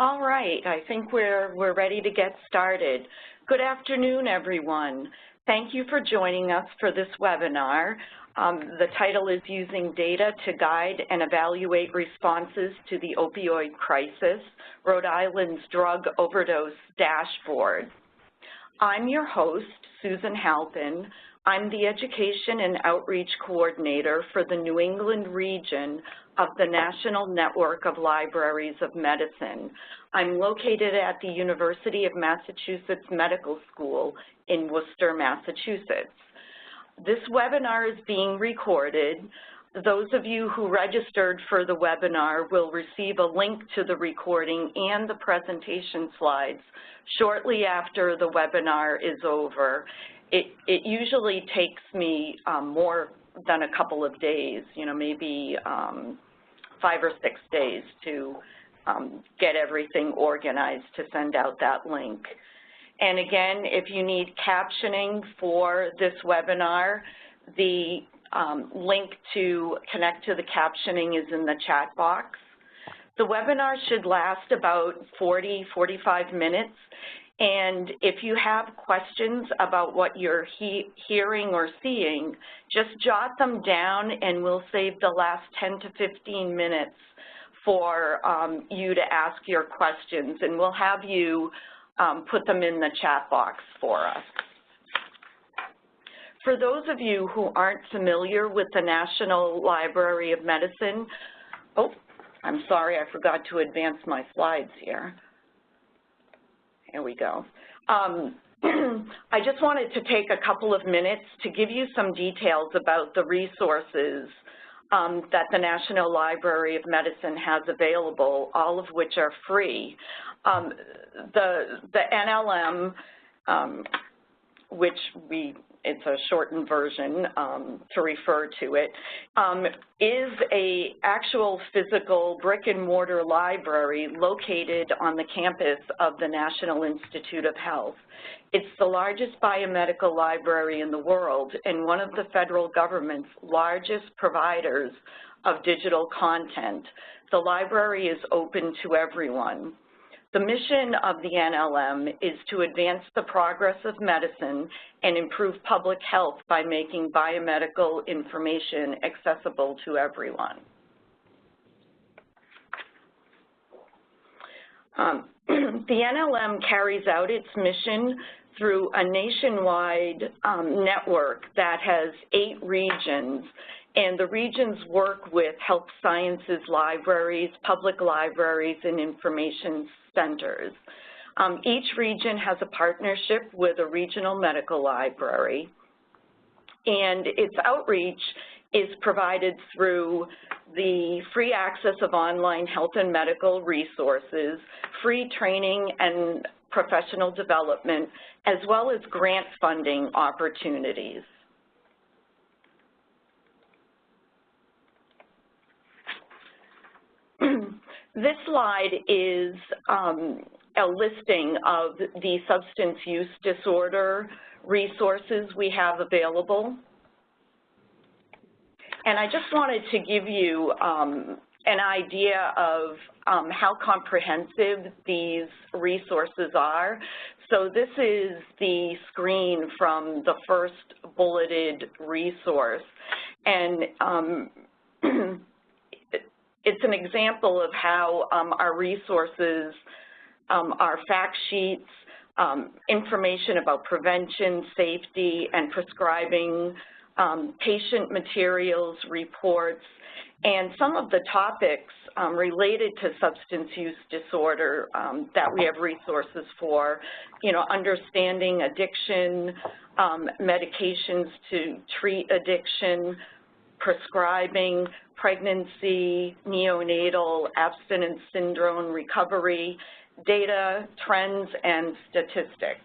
All right, I think we're, we're ready to get started. Good afternoon, everyone. Thank you for joining us for this webinar. Um, the title is Using Data to Guide and Evaluate Responses to the Opioid Crisis, Rhode Island's Drug Overdose Dashboard. I'm your host, Susan Halpin. I'm the Education and Outreach Coordinator for the New England region of the National Network of Libraries of Medicine. I'm located at the University of Massachusetts Medical School in Worcester, Massachusetts. This webinar is being recorded. Those of you who registered for the webinar will receive a link to the recording and the presentation slides shortly after the webinar is over. It, it usually takes me um, more than a couple of days, you know, maybe um, five or six days to um, get everything organized to send out that link. And again, if you need captioning for this webinar, the um, link to connect to the captioning is in the chat box. The webinar should last about 40, 45 minutes. And if you have questions about what you're he hearing or seeing, just jot them down and we'll save the last 10 to 15 minutes for um, you to ask your questions. And we'll have you um, put them in the chat box for us. For those of you who aren't familiar with the National Library of Medicine, oh, I'm sorry, I forgot to advance my slides here. Here we go. Um, I just wanted to take a couple of minutes to give you some details about the resources um, that the National Library of Medicine has available, all of which are free. Um, the, the NLM, um, which we it's a shortened version um, to refer to it, um, is a actual physical brick and mortar library located on the campus of the National Institute of Health. It's the largest biomedical library in the world and one of the federal government's largest providers of digital content. The library is open to everyone. The mission of the NLM is to advance the progress of medicine and improve public health by making biomedical information accessible to everyone. Um, the NLM carries out its mission through a nationwide um, network that has eight regions and the regions work with health sciences libraries, public libraries, and information centers. Um, each region has a partnership with a regional medical library, and its outreach is provided through the free access of online health and medical resources, free training and professional development, as well as grant funding opportunities. This slide is um, a listing of the substance use disorder resources we have available. And I just wanted to give you um, an idea of um, how comprehensive these resources are. So this is the screen from the first bulleted resource. And um, it's an example of how um, our resources, um, our fact sheets, um, information about prevention, safety, and prescribing, um, patient materials, reports, and some of the topics um, related to substance use disorder um, that we have resources for, you know, understanding addiction, medications to treat addiction, prescribing, pregnancy, neonatal, abstinence syndrome recovery, data, trends, and statistics.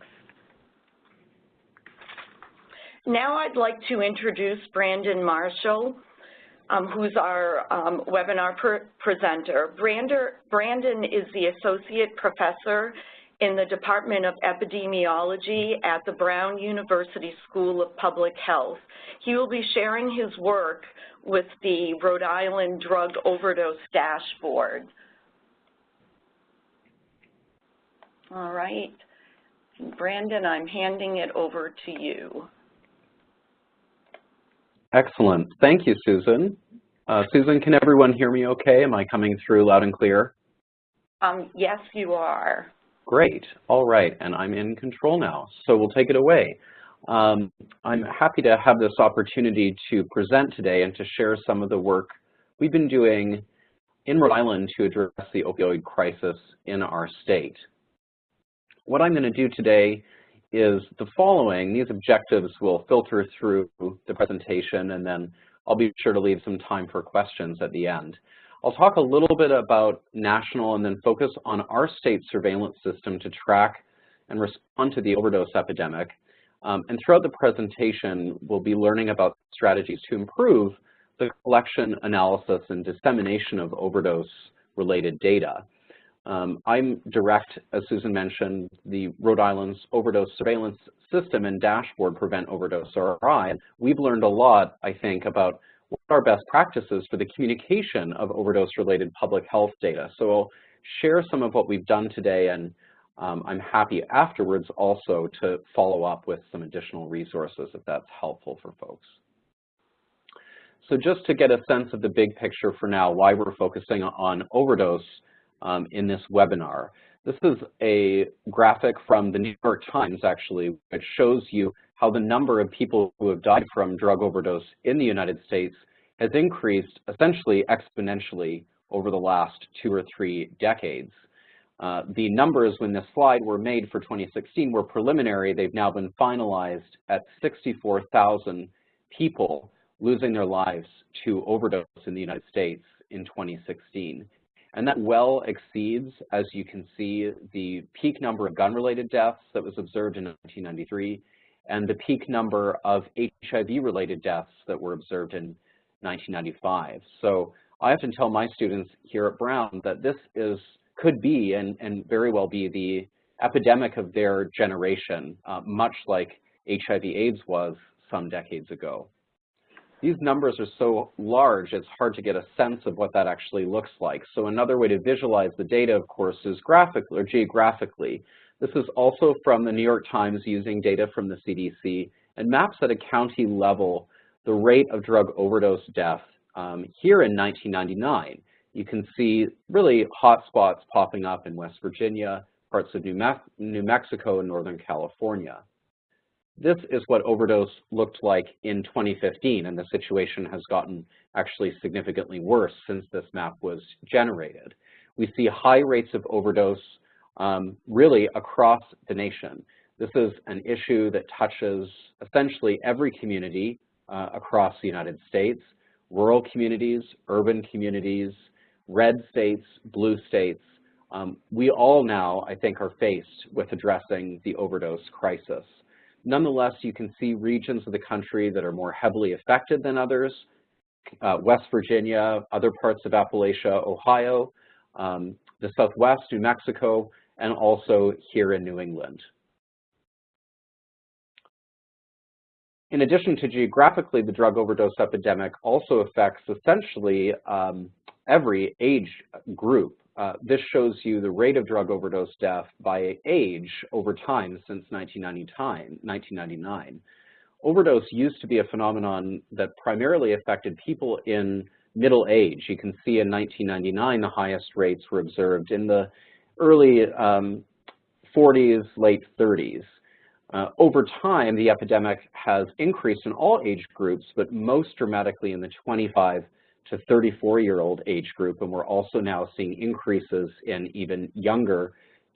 Now I'd like to introduce Brandon Marshall, um, who's our um, webinar presenter. Brander, Brandon is the Associate Professor in the Department of Epidemiology at the Brown University School of Public Health. He will be sharing his work with the Rhode Island Drug Overdose Dashboard. All right. Brandon, I'm handing it over to you. Excellent. Thank you, Susan. Uh, Susan, can everyone hear me okay? Am I coming through loud and clear? Um, yes, you are. Great. All right. And I'm in control now, so we'll take it away. Um, I'm happy to have this opportunity to present today and to share some of the work we've been doing in Rhode Island to address the opioid crisis in our state. What I'm going to do today is the following. These objectives will filter through the presentation and then I'll be sure to leave some time for questions at the end. I'll talk a little bit about national and then focus on our state surveillance system to track and respond to the overdose epidemic. Um, and throughout the presentation, we'll be learning about strategies to improve the collection, analysis, and dissemination of overdose-related data. Um, I'm direct, as Susan mentioned, the Rhode Island's overdose surveillance system and dashboard Prevent Overdose RI. We've learned a lot, I think, about are best practices for the communication of overdose-related public health data. So I'll share some of what we've done today, and um, I'm happy afterwards also to follow up with some additional resources if that's helpful for folks. So just to get a sense of the big picture for now, why we're focusing on overdose um, in this webinar. This is a graphic from the New York Times, actually, which shows you how the number of people who have died from drug overdose in the United States has increased essentially exponentially over the last two or three decades. Uh, the numbers when this slide were made for 2016 were preliminary. They've now been finalized at 64,000 people losing their lives to overdose in the United States in 2016. And that well exceeds, as you can see, the peak number of gun-related deaths that was observed in 1993 and the peak number of HIV-related deaths that were observed in 1995. So I often tell my students here at Brown that this is could be and, and very well be the epidemic of their generation, uh, much like HIV AIDS was some decades ago. These numbers are so large, it's hard to get a sense of what that actually looks like. So another way to visualize the data, of course, is graphically or geographically. This is also from the New York Times using data from the CDC and maps at a county level the rate of drug overdose death um, here in 1999. You can see really hotspots popping up in West Virginia, parts of New, Me New Mexico, and Northern California. This is what overdose looked like in 2015, and the situation has gotten actually significantly worse since this map was generated. We see high rates of overdose um, really across the nation. This is an issue that touches essentially every community uh, across the United States, rural communities, urban communities, red states, blue states. Um, we all now, I think, are faced with addressing the overdose crisis. Nonetheless, you can see regions of the country that are more heavily affected than others, uh, West Virginia, other parts of Appalachia, Ohio, um, the Southwest, New Mexico, and also here in New England. In addition to geographically, the drug overdose epidemic also affects essentially um, every age group. Uh, this shows you the rate of drug overdose death by age over time since 1999. Overdose used to be a phenomenon that primarily affected people in middle age. You can see in 1999 the highest rates were observed in the early um, 40s, late 30s. Uh, over time, the epidemic has increased in all age groups, but most dramatically in the 25 to 34-year-old age group, and we're also now seeing increases in even younger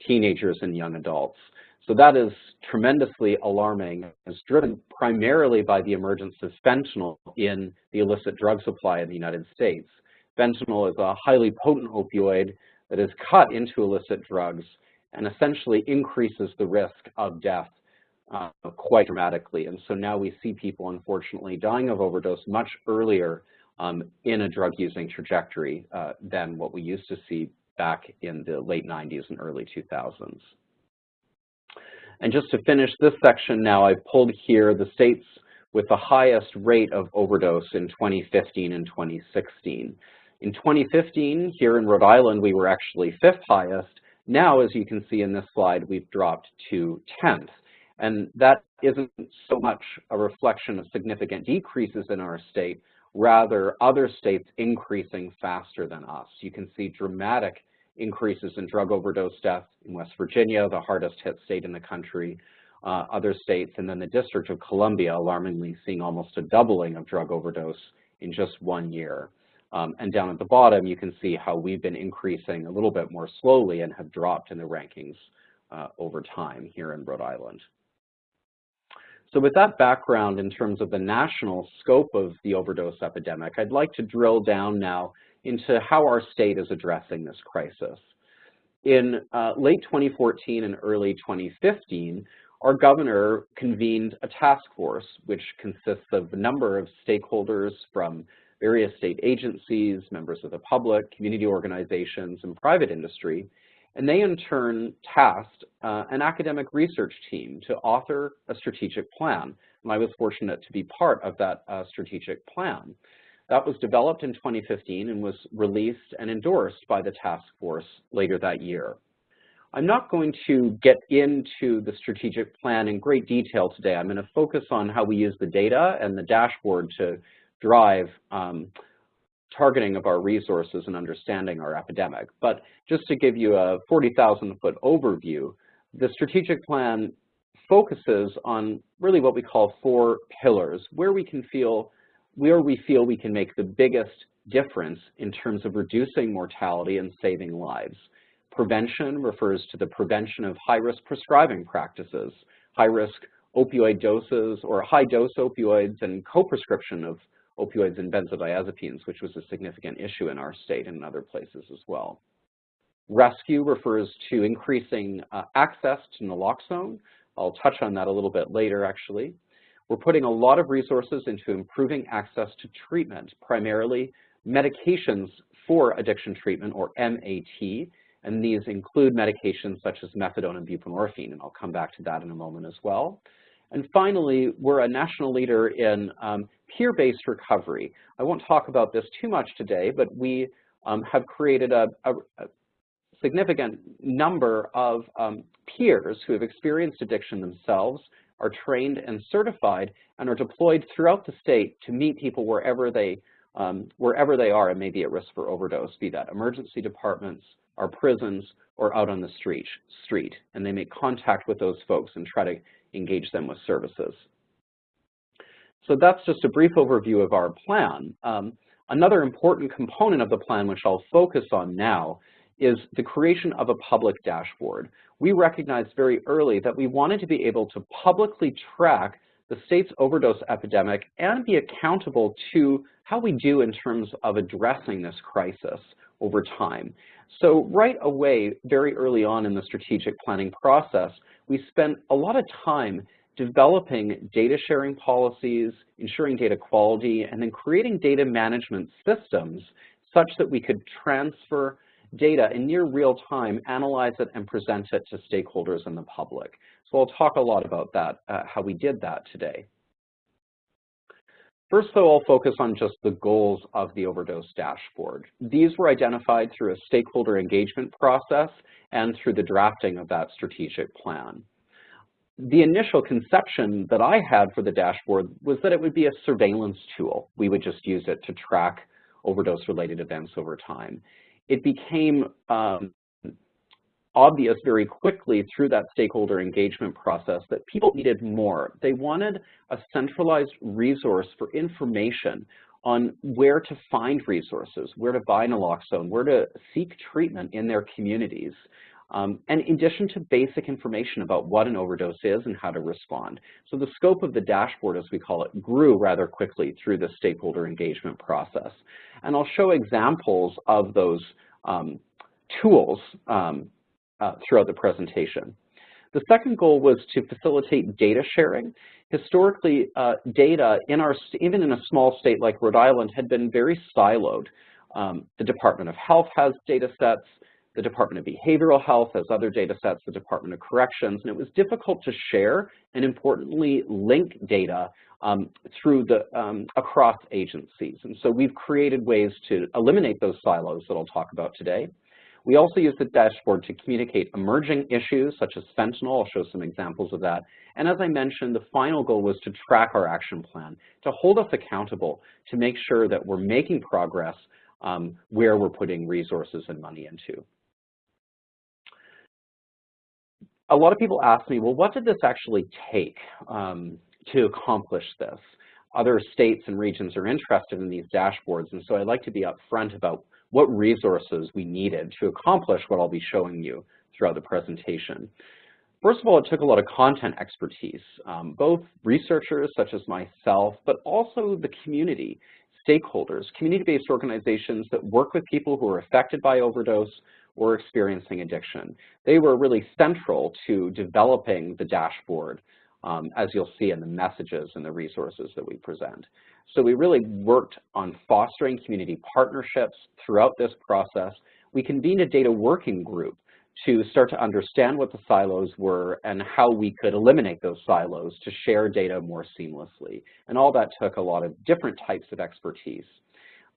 teenagers and young adults. So that is tremendously alarming. It's driven primarily by the emergence of fentanyl in the illicit drug supply in the United States. Fentanyl is a highly potent opioid that is cut into illicit drugs and essentially increases the risk of death uh, quite dramatically. And so now we see people, unfortunately, dying of overdose much earlier um, in a drug-using trajectory uh, than what we used to see back in the late 90s and early 2000s. And just to finish this section now, I've pulled here the states with the highest rate of overdose in 2015 and 2016. In 2015, here in Rhode Island, we were actually fifth highest, Now, as you can see in this slide, we've dropped to 10th. And that isn't so much a reflection of significant decreases in our state, rather other states increasing faster than us. You can see dramatic increases in drug overdose deaths in West Virginia, the hardest hit state in the country, uh, other states, and then the District of Columbia alarmingly seeing almost a doubling of drug overdose in just one year. Um, and down at the bottom, you can see how we've been increasing a little bit more slowly and have dropped in the rankings uh, over time here in Rhode Island. So with that background in terms of the national scope of the overdose epidemic, I'd like to drill down now into how our state is addressing this crisis. In uh, late 2014 and early 2015, our governor convened a task force which consists of a number of stakeholders from various state agencies, members of the public, community organizations, and private industry and they in turn tasked uh, an academic research team to author a strategic plan. And I was fortunate to be part of that uh, strategic plan. That was developed in 2015 and was released and endorsed by the task force later that year. I'm not going to get into the strategic plan in great detail today. I'm going to focus on how we use the data and the dashboard to drive um, targeting of our resources and understanding our epidemic. But just to give you a 40,000 foot overview, the strategic plan focuses on really what we call four pillars, where we can feel, where we feel we can make the biggest difference in terms of reducing mortality and saving lives. Prevention refers to the prevention of high-risk prescribing practices, high-risk opioid doses or high-dose opioids and co-prescription of opioids and benzodiazepines, which was a significant issue in our state and in other places as well. Rescue refers to increasing uh, access to naloxone. I'll touch on that a little bit later, actually. We're putting a lot of resources into improving access to treatment, primarily medications for addiction treatment, or MAT, and these include medications such as methadone and buprenorphine, and I'll come back to that in a moment as well. And finally, we're a national leader in um, peer-based recovery. I won't talk about this too much today, but we um, have created a, a, a, significant number of um, peers who have experienced addiction themselves, are trained and certified, and are deployed throughout the state to meet people wherever they, um, wherever they are and may be at risk for overdose, be that emergency departments, our prisons, or out on the street, street. And they make contact with those folks and try to engage them with services. So that's just a brief overview of our plan. Um, another important component of the plan, which I'll focus on now, is the creation of a public dashboard. We recognized very early that we wanted to be able to publicly track the state's overdose epidemic and be accountable to how we do in terms of addressing this crisis over time. So right away, very early on in the strategic planning process, we spent a lot of time developing data sharing policies, ensuring data quality, and then creating data management systems such that we could transfer data in near real time, analyze it, and present it to stakeholders and the public. So I'll talk a lot about that, uh, how we did that today. First, though, I'll focus on just the goals of the overdose dashboard. These were identified through a stakeholder engagement process and through the drafting of that strategic plan. The initial conception that I had for the dashboard was that it would be a surveillance tool. We would just use it to track overdose-related events over time. It became um, obvious very quickly through that stakeholder engagement process that people needed more. They wanted a centralized resource for information on where to find resources, where to buy naloxone, where to seek treatment in their communities. Um, and in addition to basic information about what an overdose is and how to respond. So the scope of the dashboard, as we call it, grew rather quickly through the stakeholder engagement process. And I'll show examples of those um, tools um, uh, throughout the presentation. The second goal was to facilitate data sharing. Historically, uh, data in our, even in a small state like Rhode Island, had been very siloed. Um, the Department of Health has data sets, the Department of Behavioral Health as other data sets, the Department of Corrections, and it was difficult to share and importantly link data um, through the um, across agencies. And so we've created ways to eliminate those silos that I'll talk about today. We also use the dashboard to communicate emerging issues such as fentanyl. I'll show some examples of that. And as I mentioned, the final goal was to track our action plan, to hold us accountable, to make sure that we're making progress um, where we're putting resources and money into. A lot of people ask me, well, what did this actually take um, to accomplish this? Other states and regions are interested in these dashboards, and so I'd like to be upfront about what resources we needed to accomplish what I'll be showing you throughout the presentation. First of all, it took a lot of content expertise, um, both researchers such as myself, but also the community, stakeholders, community-based organizations that work with people who are affected by overdose or experiencing addiction. They were really central to developing the dashboard, um, as you'll see in the messages and the resources that we present. So we really worked on fostering community partnerships throughout this process. We convened a data working group to start to understand what the silos were and how we could eliminate those silos to share data more seamlessly. And all that took a lot of different types of expertise.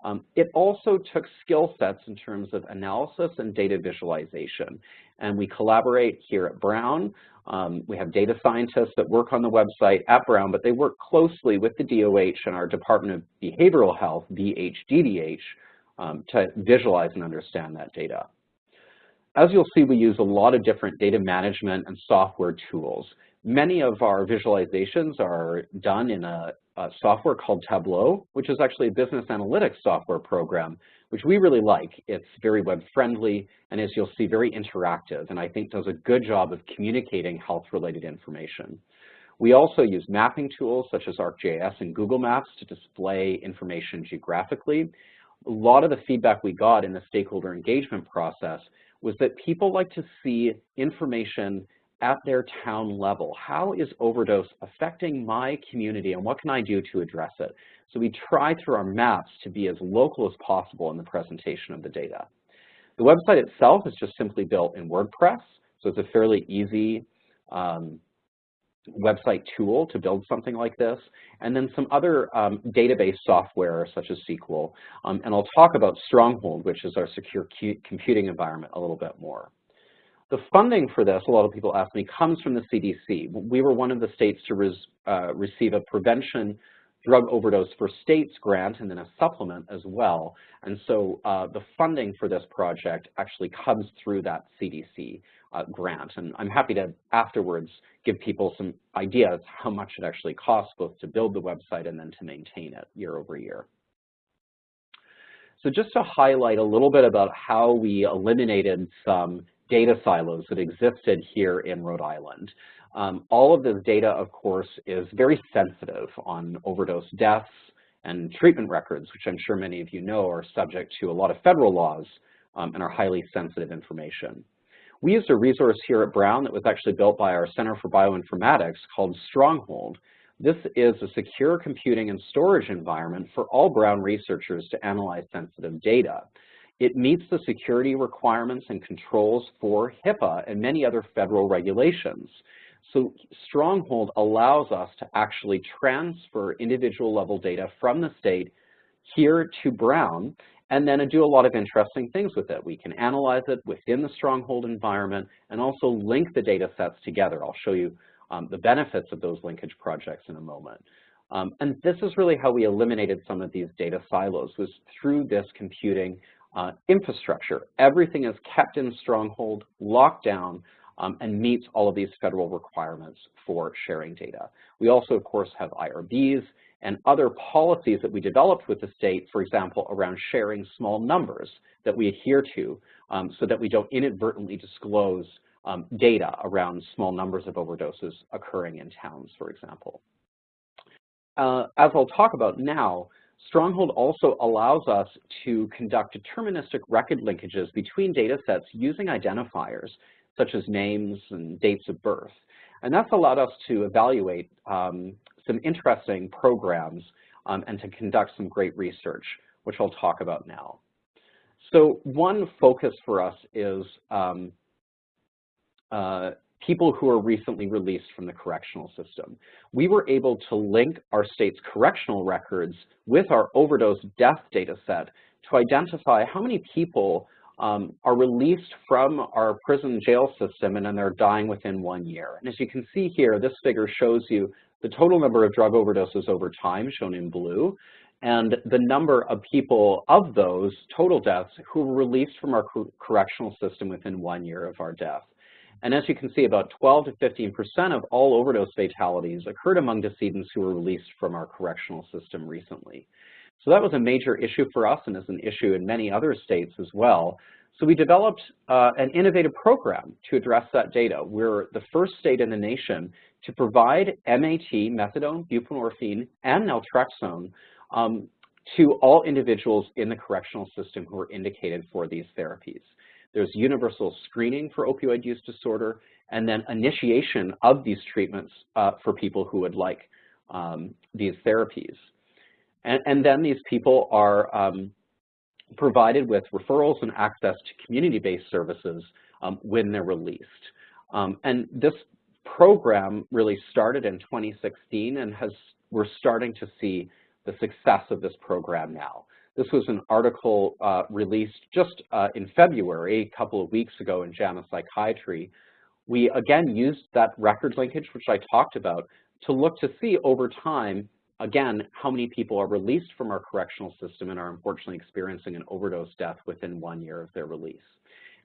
Um, it also took skill sets in terms of analysis and data visualization. And we collaborate here at Brown. Um, we have data scientists that work on the website at Brown, but they work closely with the DOH and our Department of Behavioral Health, BHDDH, um, to visualize and understand that data. As you'll see, we use a lot of different data management and software tools. Many of our visualizations are done in a, a, software called Tableau, which is actually a business analytics software program, which we really like. It's very web-friendly, and as you'll see, very interactive, and I think does a good job of communicating health-related information. We also use mapping tools such as ArcGIS and Google Maps to display information geographically. A lot of the feedback we got in the stakeholder engagement process was that people like to see information at their town level. How is overdose affecting my community and what can I do to address it? So we try through our maps to be as local as possible in the presentation of the data. The website itself is just simply built in WordPress, so it's a fairly easy um, website tool to build something like this, and then some other um, database software such as SQL. Um, and I'll talk about Stronghold, which is our secure computing environment a little bit more. The funding for this, a lot of people ask me, comes from the CDC. We were one of the states to res, uh, receive a prevention drug overdose for states grant and then a supplement as well. And so uh, the funding for this project actually comes through that CDC uh, grant. And I'm happy to afterwards give people some ideas how much it actually costs both to build the website and then to maintain it year over year. So just to highlight a little bit about how we eliminated some data silos that existed here in Rhode Island. Um, all of this data, of course, is very sensitive on overdose deaths and treatment records, which I'm sure many of you know are subject to a lot of federal laws um, and are highly sensitive information. We used a resource here at Brown that was actually built by our Center for Bioinformatics called Stronghold. This is a secure computing and storage environment for all Brown researchers to analyze sensitive data. It meets the security requirements and controls for HIPAA and many other federal regulations. So Stronghold allows us to actually transfer individual level data from the state here to Brown and then do a lot of interesting things with it. We can analyze it within the Stronghold environment and also link the data sets together. I'll show you um, the benefits of those linkage projects in a moment. Um, and this is really how we eliminated some of these data silos, was through this computing uh, infrastructure. Everything is kept in Stronghold, locked down, um, and meets all of these federal requirements for sharing data. We also, of course, have IRBs and other policies that we developed with the state, for example, around sharing small numbers that we adhere to um, so that we don't inadvertently disclose um, data around small numbers of overdoses occurring in towns, for example. Uh, as I'll talk about now, Stronghold also allows us to conduct deterministic record linkages between data sets using identifiers such as names and dates of birth. And that's allowed us to evaluate um, some interesting programs um, and to conduct some great research, which I'll talk about now. So one focus for us is um, uh, people who are recently released from the correctional system. We were able to link our state's correctional records with our overdose death data set to identify how many people um, are released from our prison jail system and then they're dying within one year. And as you can see here, this figure shows you the total number of drug overdoses over time, shown in blue, and the number of people of those total deaths who were released from our correctional system within one year of our death. And as you can see, about 12 to 15% of all overdose fatalities occurred among decedents who were released from our correctional system recently. So that was a major issue for us and is an issue in many other states as well. So we developed uh, an innovative program to address that data. We're the first state in the nation to provide MAT, methadone, buprenorphine, and naltrexone um, to all individuals in the correctional system who are indicated for these therapies. There's universal screening for opioid use disorder, and then initiation of these treatments uh, for people who would like um, these therapies. And, and, then these people are um, provided with referrals and access to community-based services um, when they're released. Um, and this program really started in 2016 and has we're starting to see the success of this program now. This was an article uh, released just uh, in February, a couple of weeks ago in JAMA Psychiatry. We again used that record linkage, which I talked about, to look to see over time, again, how many people are released from our correctional system and are unfortunately experiencing an overdose death within one year of their release.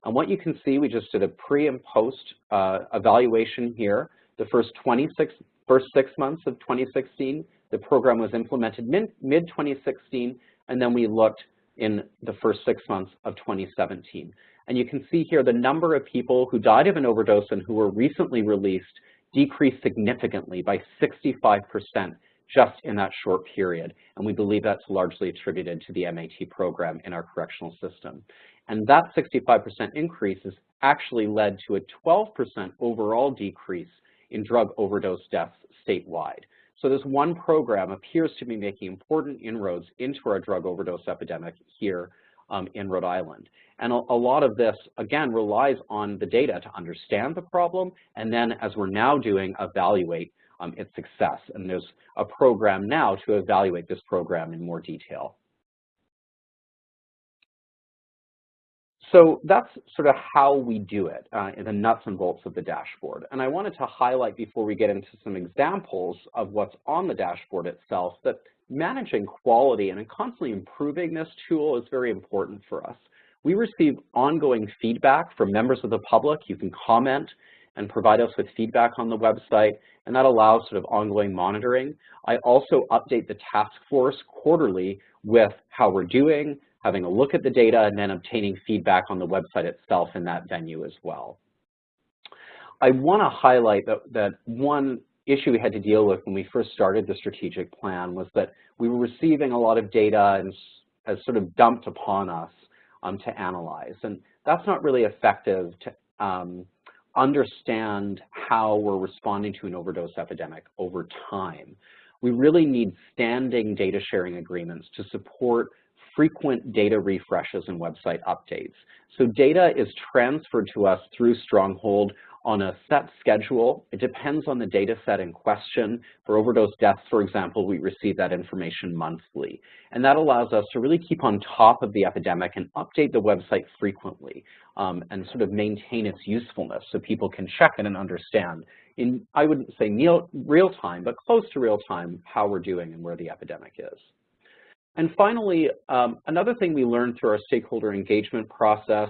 And what you can see, we just did a pre and post uh, evaluation here. The first 26, first six months of 2016, the program was implemented mid-2016, and then we looked in the first six months of 2017. And you can see here the number of people who died of an overdose and who were recently released decreased significantly by 65% just in that short period. And we believe that's largely attributed to the MAT program in our correctional system. And that 65% increase has actually led to a 12% overall decrease in drug overdose deaths statewide. So this one program appears to be making important inroads into our drug overdose epidemic here um, in Rhode Island. And a, a, lot of this, again, relies on the data to understand the problem, and then as we're now doing, evaluate um, its success. And there's a program now to evaluate this program in more detail. So that's sort of how we do it uh, in the nuts and bolts of the dashboard. And I wanted to highlight before we get into some examples of what's on the dashboard itself that managing quality and constantly improving this tool is very important for us. We receive ongoing feedback from members of the public. You can comment and provide us with feedback on the website, and that allows sort of ongoing monitoring. I also update the task force quarterly with how we're doing, having a look at the data, and then obtaining feedback on the website itself in that venue as well. I want to highlight that, that one issue we had to deal with when we first started the strategic plan was that we were receiving a lot of data and as sort of dumped upon us um, to analyze. And that's not really effective to um, understand how we're responding to an overdose epidemic over time. We really need standing data sharing agreements to support frequent data refreshes and website updates. So data is transferred to us through Stronghold on a set schedule. It depends on the data set in question. For overdose deaths, for example, we receive that information monthly. And that allows us to really keep on top of the epidemic and update the website frequently um, and sort of maintain its usefulness so people can check it and understand in, I wouldn't say real time, but close to real time, how we're doing and where the epidemic is. And finally, um, another thing we learned through our stakeholder engagement process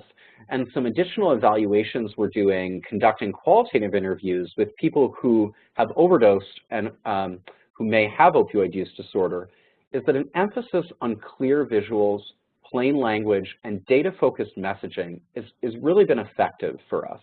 and some additional evaluations we're doing, conducting qualitative interviews with people who have overdosed and um, who may have opioid use disorder, is that an emphasis on clear visuals, plain language, and data-focused messaging is, is really been effective for us.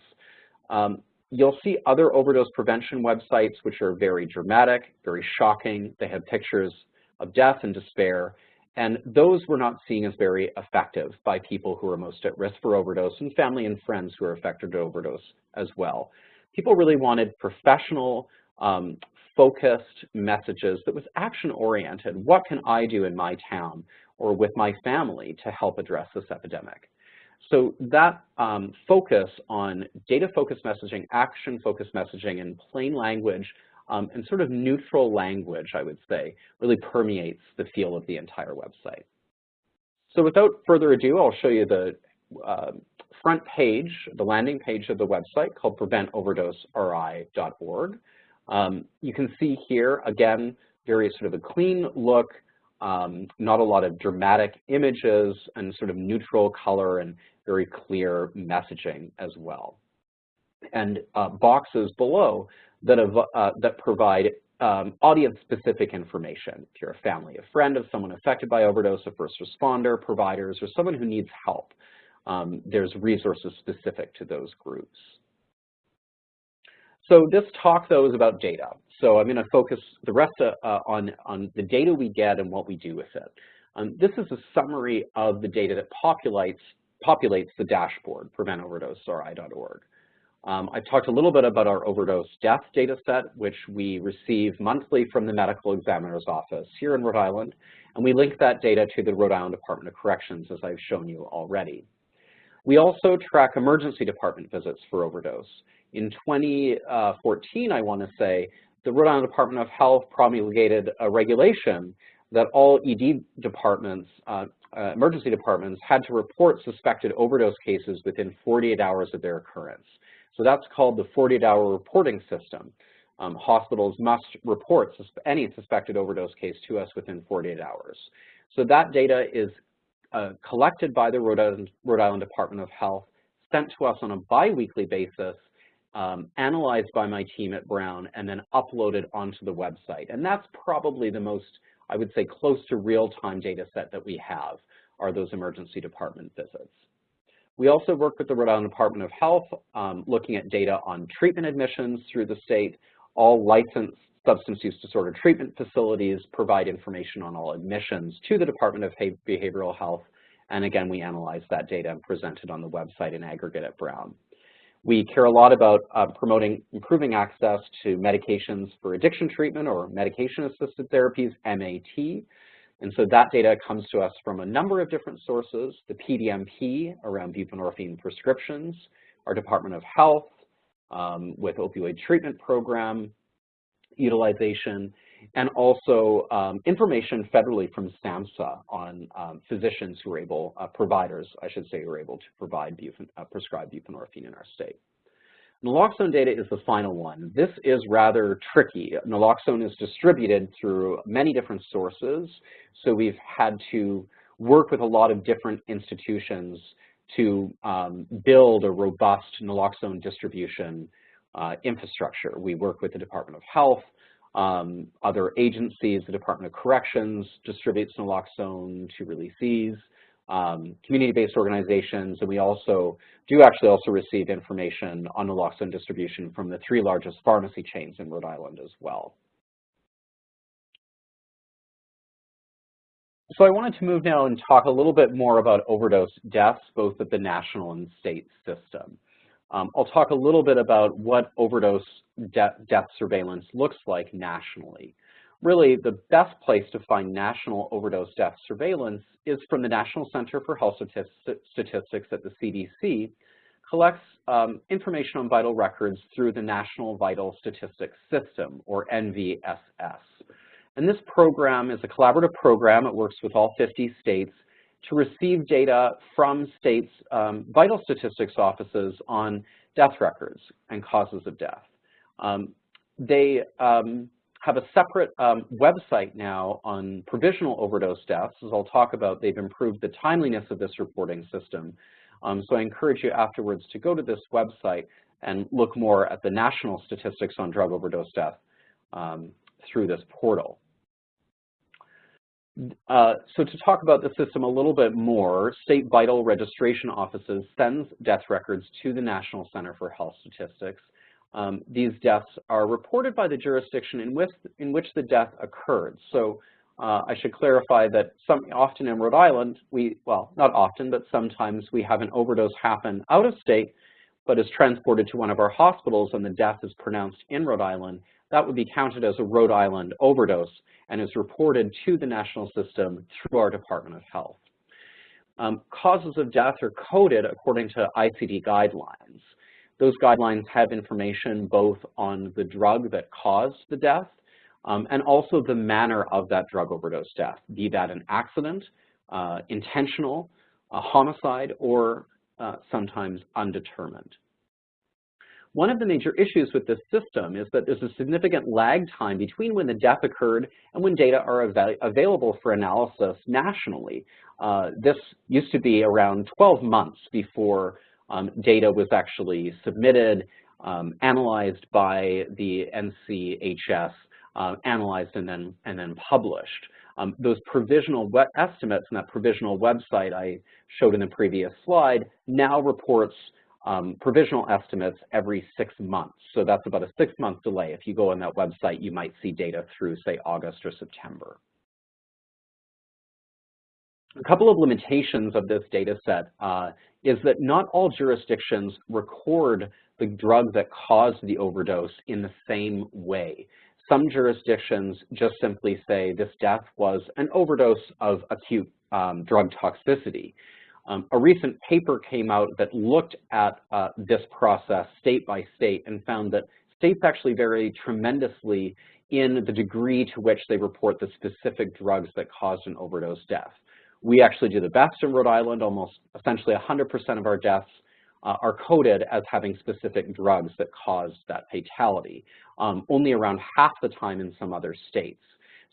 Um, you'll see other overdose prevention websites which are very dramatic, very shocking. They have pictures of death and despair, and those were not seen as very effective by people who are most at risk for overdose and family and friends who are affected by overdose as well. People really wanted professional, um, focused messages that was action-oriented. What can I do in my town or with my family to help address this epidemic? So that um, focus on data-focused messaging, action-focused messaging, and plain language um, and sort of neutral language, I would say, really permeates the feel of the entire website. So without further ado, I'll show you the uh, front page, the landing page of the website called preventoverdoseri.org. Um, you can see here, again, very sort of a clean look, um, not a lot of dramatic images and sort of neutral color and very clear messaging as well. And uh, boxes below that, uh, that provide um, audience-specific information. If you're a family, a friend of someone affected by overdose, a first responder, providers, or someone who needs help, um, there's resources specific to those groups. So this talk, though, is about data. So I'm going to focus the rest uh, on, on the data we get and what we do with it. Um, this is a summary of the data that populates, populates the dashboard, preventoverdoseri.org. Um, I talked a little bit about our overdose death data set, which we receive monthly from the medical examiner's office here in Rhode Island, and we link that data to the Rhode Island Department of Corrections, as I've shown you already. We also track emergency department visits for overdose. In 2014, I want to say, the Rhode Island Department of Health promulgated a regulation that all ED departments, uh, uh, emergency departments, had to report suspected overdose cases within 48 hours of their occurrence. So that's called the 48-hour reporting system. Um, hospitals must report sus any suspected overdose case to us within 48 hours. So that data is uh, collected by the Rhode Island, Rhode Island, Department of Health, sent to us on a biweekly basis, um, analyzed by my team at Brown, and then uploaded onto the website. And that's probably the most, I would say, close to real-time data set that we have, are those emergency department visits. We also work with the Rhode Island Department of Health, um, looking at data on treatment admissions through the state. All licensed substance use disorder treatment facilities provide information on all admissions to the Department of Behavioral Health. And again, we analyze that data and present it on the website in aggregate at Brown. We care a lot about uh, promoting improving access to medications for addiction treatment or medication-assisted therapies, MAT. And so that data comes to us from a number of different sources, the PDMP around buprenorphine prescriptions, our Department of Health um, with opioid treatment program utilization, and also um, information federally from SAMHSA on um, physicians who are able, uh, providers, I should say, who are able to provide uh, prescribe buprenorphine in our state. Naloxone data is the final one. This is rather tricky. Naloxone is distributed through many different sources, so we've had to work with a lot of different institutions to um, build a robust naloxone distribution uh, infrastructure. We work with the Department of Health, um, other agencies, the Department of Corrections distributes naloxone to releasees, um, community-based organizations, and we also do actually also receive information on naloxone distribution from the three largest pharmacy chains in Rhode Island as well. So I wanted to move now and talk a little bit more about overdose deaths, both at the national and state system. Um, I'll talk a little bit about what overdose de death surveillance looks like nationally really the best place to find national overdose death surveillance is from the National Center for Health Statistics at the CDC, collects um, information on vital records through the National Vital Statistics System, or NVSS. And this program is a collaborative program. It works with all 50 states to receive data from states' um, vital statistics offices on death records and causes of death. Um, they um, have a separate um, website now on provisional overdose deaths. As I'll talk about, they've improved the timeliness of this reporting system. Um, so I encourage you afterwards to go to this website and look more at the national statistics on drug overdose death um, through this portal. Uh, so to talk about the system a little bit more, state vital registration offices sends death records to the National Center for Health Statistics um, these deaths are reported by the jurisdiction in which, in which the death occurred. So uh, I should clarify that some, often in Rhode Island, we, well, not often, but sometimes we have an overdose happen out of state, but is transported to one of our hospitals and the death is pronounced in Rhode Island. That would be counted as a Rhode Island overdose and is reported to the national system through our Department of Health. Um, causes of death are coded according to ICD guidelines. Those guidelines have information both on the drug that caused the death um, and also the manner of that drug overdose death, be that an accident, uh, intentional, a homicide, or uh, sometimes undetermined. One of the major issues with this system is that there's a significant lag time between when the death occurred and when data are av available for analysis nationally. Uh, this used to be around 12 months before um, data was actually submitted, um, analyzed by the NCHS, uh, analyzed and then, and then published. Um, those provisional estimates and that provisional website I showed in the previous slide now reports um, provisional estimates every six months. So that's about a six-month delay. If you go on that website, you might see data through, say, August or September. A couple of limitations of this data set uh, is that not all jurisdictions record the drug that caused the overdose in the same way. Some jurisdictions just simply say this death was an overdose of acute um, drug toxicity. Um, a recent paper came out that looked at uh, this process state by state and found that states actually vary tremendously in the degree to which they report the specific drugs that caused an overdose death. We actually do the best in Rhode Island. Almost essentially 100% of our deaths uh, are coded as having specific drugs that caused that fatality, um, only around half the time in some other states.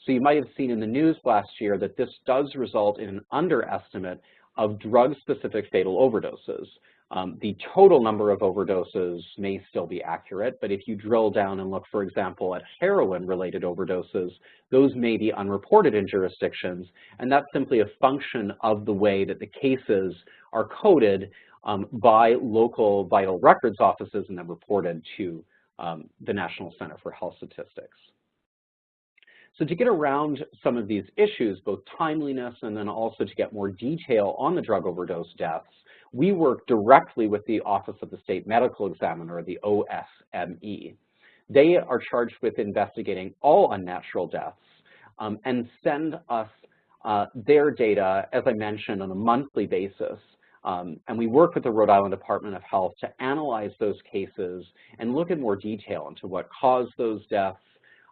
So you might have seen in the news last year that this does result in an underestimate of drug-specific fatal overdoses. Um, the total number of overdoses may still be accurate, but if you drill down and look, for example, at heroin-related overdoses, those may be unreported in jurisdictions, and that's simply a function of the way that the cases are coded um, by local vital records offices and then reported to um, the National Center for Health Statistics. So to get around some of these issues, both timeliness and then also to get more detail on the drug overdose deaths, we work directly with the Office of the State Medical Examiner, the OSME. They are charged with investigating all unnatural deaths um, and send us uh, their data, as I mentioned, on a monthly basis. Um, and we work with the Rhode Island Department of Health to analyze those cases and look in more detail into what caused those deaths,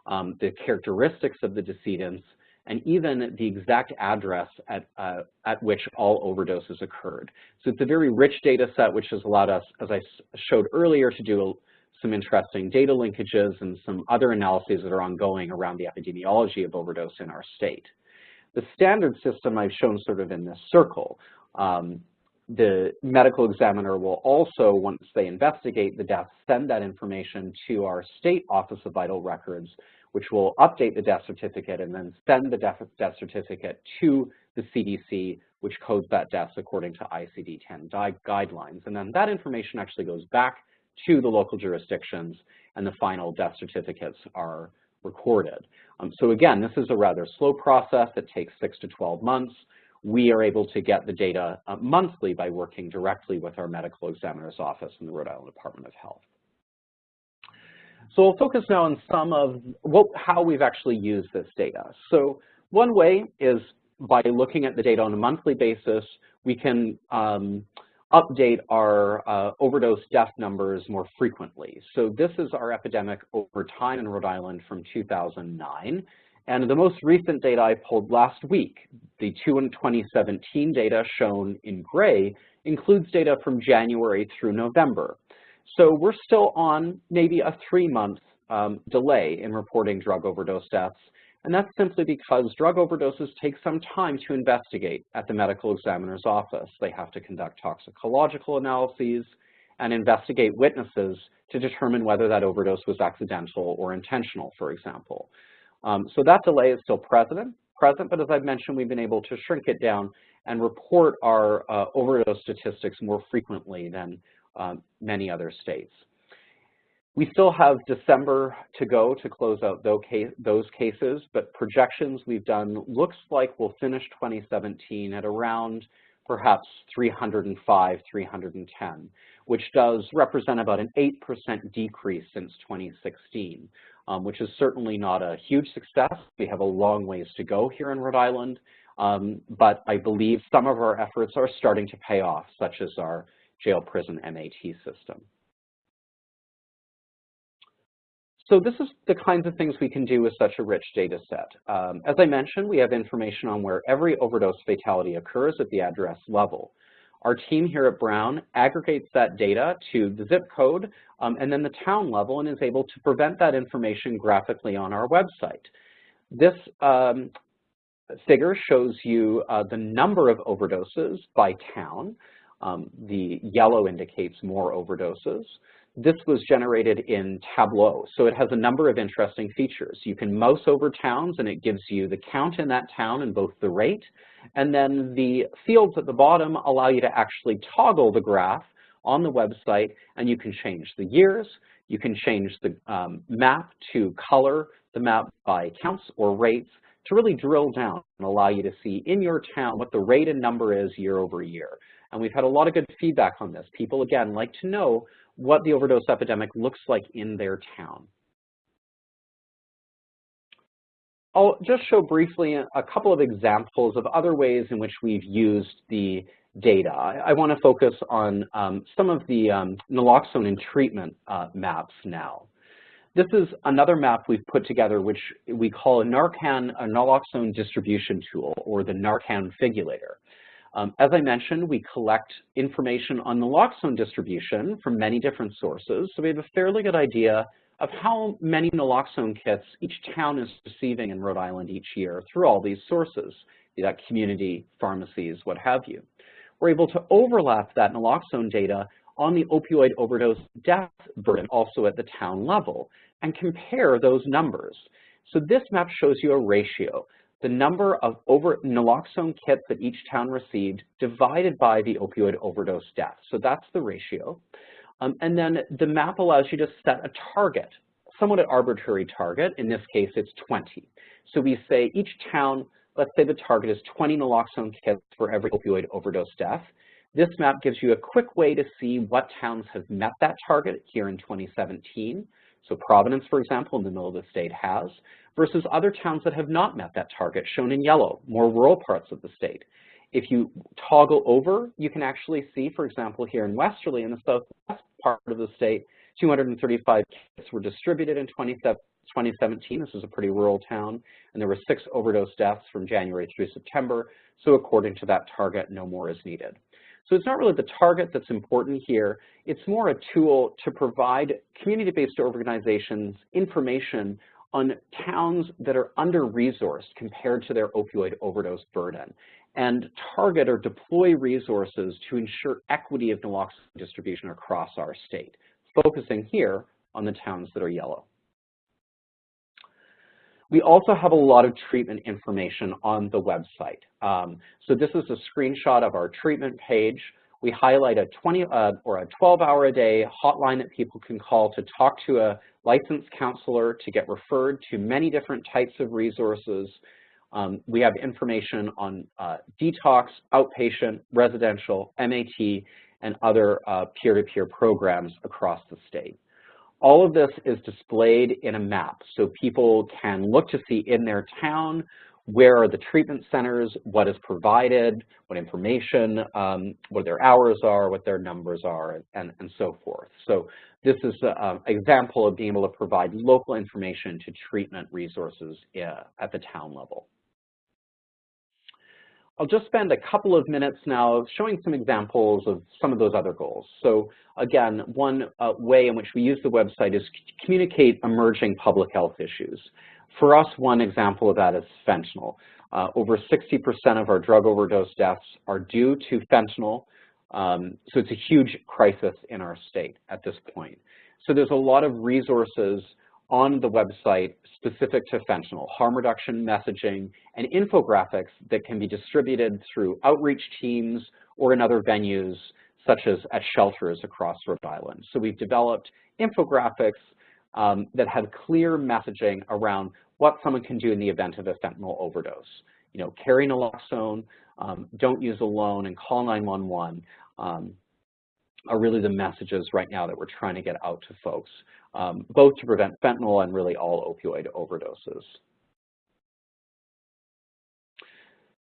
um, the characteristics of the decedents, and even the exact address at, uh, at which all overdoses occurred. So it's a very rich data set, which has allowed us, as I showed earlier, to do some interesting data linkages and some other analyses that are ongoing around the epidemiology of overdose in our state. The standard system I've shown sort of in this circle. Um, the medical examiner will also, once they investigate the death, send that information to our state Office of Vital Records, which will update the death certificate and then send the death, death certificate to the CDC, which codes that death according to ICD-10 guidelines. And then that information actually goes back to the local jurisdictions and the final death certificates are recorded. Um, so again, this is a rather slow process. It takes six to 12 months. We are able to get the data uh, monthly by working directly with our medical examiner's office in the Rhode Island Department of Health. So we'll focus now on some of what, how we've actually used this data. So one way is by looking at the data on a monthly basis, we can um, update our uh, overdose death numbers more frequently. So this is our epidemic over time in Rhode Island from 2009. And the most recent data I pulled last week, the 2017 data shown in gray, includes data from January through November. So we're still on maybe a three-month um, delay in reporting drug overdose deaths, and that's simply because drug overdoses take some time to investigate at the medical examiner's office. They have to conduct toxicological analyses and investigate witnesses to determine whether that overdose was accidental or intentional, for example. Um, so that delay is still present, present, but as I've mentioned, we've been able to shrink it down and report our uh, overdose statistics more frequently than um, many other states. We still have December to go to close out those cases, but projections we've done looks like we'll finish 2017 at around perhaps 305, 310, which does represent about an 8% decrease since 2016, um, which is certainly not a huge success. We have a long ways to go here in Rhode Island, um, but I believe some of our efforts are starting to pay off, such as our jail prison MAT system. So this is the kinds of things we can do with such a rich data set. Um, as I mentioned, we have information on where every overdose fatality occurs at the address level. our team here at Brown aggregates that data to the zip code um, and then the town level and is able to present that information graphically on our website. This um, figure shows you uh, the number of overdoses by town. Um, the yellow indicates more overdoses. This was generated in Tableau, so it has a number of interesting features. You can mouse over towns and it gives you the count in that town and both the rate, and then the fields at the bottom allow you to actually toggle the graph on the website and you can change the years, you can change the um, map to color the map by counts or rates to really drill down and allow you to see in your town what the rate and number is year over year. And we've had a lot of good feedback on this. People, again, like to know what the overdose epidemic looks like in their town. I'll just show briefly a couple of examples of other ways in which we've used the data. I, want to focus on um, some of the um, naloxone and treatment uh, maps now. This is another map we've put together which we call a Narcan, a naloxone distribution tool, or the Narcan Figulator. Um, as I mentioned, we collect information on naloxone distribution from many different sources, so we have a fairly good idea of how many naloxone kits each town is receiving in Rhode Island each year through all these sources, be that community, pharmacies, what have you. We're able to overlap that naloxone data on the opioid overdose death burden also at the town level and compare those numbers. So this map shows you a ratio the number of over naloxone kits that each town received divided by the opioid overdose deaths. So that's the ratio. Um, and then the map allows you to set a target, somewhat an arbitrary target. In this case, it's 20. So we say each town, let's say the target is 20 naloxone kits for every opioid overdose death. This map gives you a quick way to see what towns have met that target here in 2017. So Providence, for example, in the middle of the state has, versus other towns that have not met that target, shown in yellow, more rural parts of the state. If you toggle over, you can actually see, for example, here in Westerly, in the southwest part of the state, 235 kits were distributed in 2017. This is a pretty rural town, and there were six overdose deaths from January through September. So according to that target, no more is needed. So it's not really the target that's important here. It's more a tool to provide community-based organizations information on towns that are under-resourced compared to their opioid overdose burden and target or deploy resources to ensure equity of naloxone distribution across our state, focusing here on the towns that are yellow. We also have a lot of treatment information on the website. Um, so this is a screenshot of our treatment page. We highlight a 20 uh, or a 12 hour a day hotline that people can call to talk to a licensed counselor to get referred to many different types of resources. Um, we have information on uh, detox, outpatient, residential, MAT, and other uh, peer-to-peer uh, -peer programs across the state. All of this is displayed in a map, so people can look to see in their town where are the treatment centers, what is provided, what information, um, what their hours are, what their numbers are, and, and so forth. So this is an example of being able to provide local information to treatment resources uh, at the town level. I'll just spend a couple of minutes now showing some examples of some of those other goals. So again, one uh, way in which we use the website is to communicate emerging public health issues. For us, one example of that is fentanyl. Uh, over 60% of our drug overdose deaths are due to fentanyl, um, so it's a huge crisis in our state at this point. So there's a lot of resources on the website specific to fentanyl, harm reduction messaging, and infographics that can be distributed through outreach teams or in other venues such as at shelters across Rhode Island. So we've developed infographics um, that have clear messaging around what someone can do in the event of a fentanyl overdose. You know, carry naloxone, um, don't use alone, and call 911 um, are really the messages right now that we're trying to get out to folks, um, both to prevent fentanyl and really all opioid overdoses.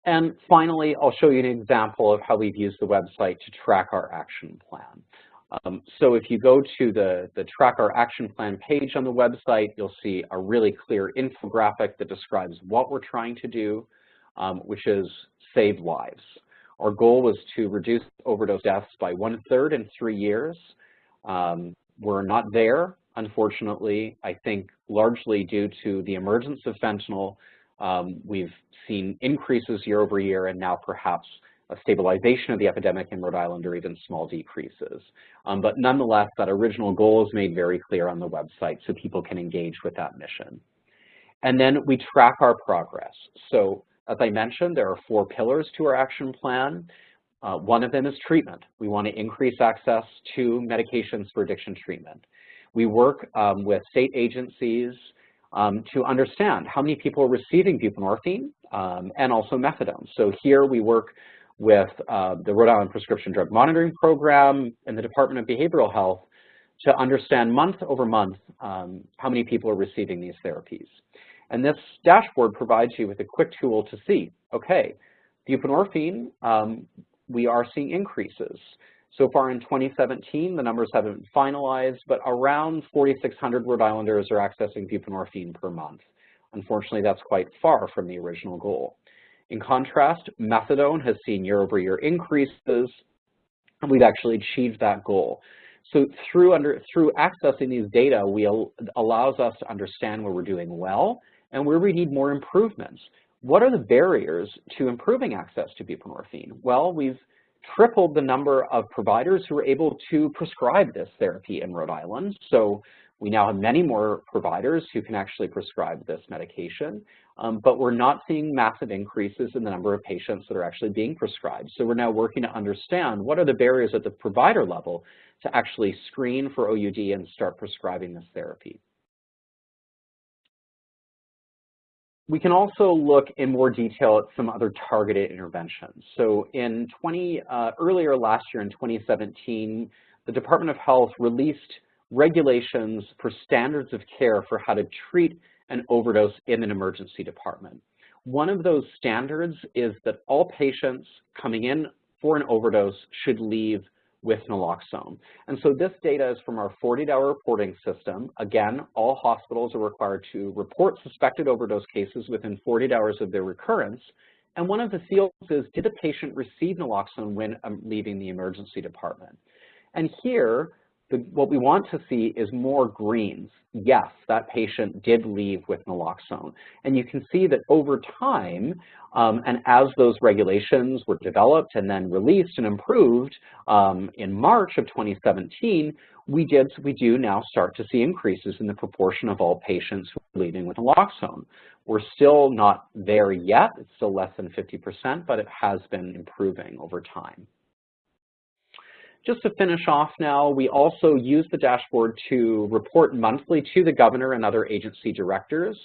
And finally, I'll show you an example of how we've used the website to track our action plan. Um, so if you go to the, the Track Our Action Plan page on the website, you'll see a really clear infographic that describes what we're trying to do, um, which is save lives. Our goal was to reduce overdose deaths by one-third in three years. Um, we're not there, unfortunately, I think largely due to the emergence of fentanyl. Um, we've seen increases year over year and now perhaps a stabilization of the epidemic in Rhode Island or even small decreases. Um, but nonetheless, that original goal is made very clear on the website so people can engage with that mission. And then we track our progress. So as I mentioned, there are four pillars to our action plan. Uh, one of them is treatment. We want to increase access to medications for addiction treatment. We work um, with state agencies um, to understand how many people are receiving buprenorphine um, and also methadone. So here we work with uh, the Rhode Island Prescription Drug Monitoring Program and the Department of Behavioral Health to understand month over month um, how many people are receiving these therapies. And this dashboard provides you with a quick tool to see, okay, buprenorphine, um, we are seeing increases. So far in 2017, the numbers haven't finalized, but around 4,600 Rhode Islanders are accessing buprenorphine per month. Unfortunately, that's quite far from the original goal. In contrast, methadone has seen year-over-year -year increases, and we've actually achieved that goal. So through, under, through accessing these data, we allows us to understand where we're doing well and where we need more improvements. What are the barriers to improving access to buprenorphine? Well, we've tripled the number of providers who are able to prescribe this therapy in Rhode Island. So we now have many more providers who can actually prescribe this medication, um, but we're not seeing massive increases in the number of patients that are actually being prescribed. So we're now working to understand what are the barriers at the provider level to actually screen for OUD and start prescribing this therapy. We can also look in more detail at some other targeted interventions. So in 20, uh, earlier last year in 2017, the Department of Health released regulations for standards of care for how to treat an overdose in an emergency department. One of those standards is that all patients coming in for an overdose should leave with naloxone. And so this data is from our 48-hour reporting system. Again, all hospitals are required to report suspected overdose cases within 48 hours of their recurrence. And one of the fields is, did the patient receive naloxone when um, leaving the emergency department? And here, the, what we want to see is more greens. Yes, that patient did leave with naloxone. And you can see that over time, um, and as those regulations were developed and then released and improved um, in March of 2017, we did we do now start to see increases in the proportion of all patients who are leaving with naloxone. We're still not there yet. It's still less than 50%, but it has been improving over time. Just to finish off now, we also use the dashboard to report monthly to the governor and other agency directors.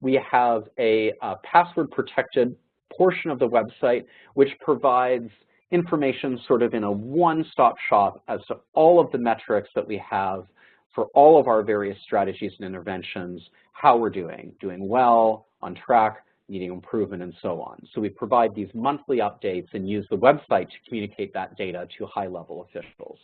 We have a, uh, a password-protected portion of the website which provides information sort of in a one-stop shop as to all of the metrics that we have for all of our various strategies and interventions, how we're doing, doing well, on track, needing improvement, and so on. So we provide these monthly updates and use the website to communicate that data to high-level officials.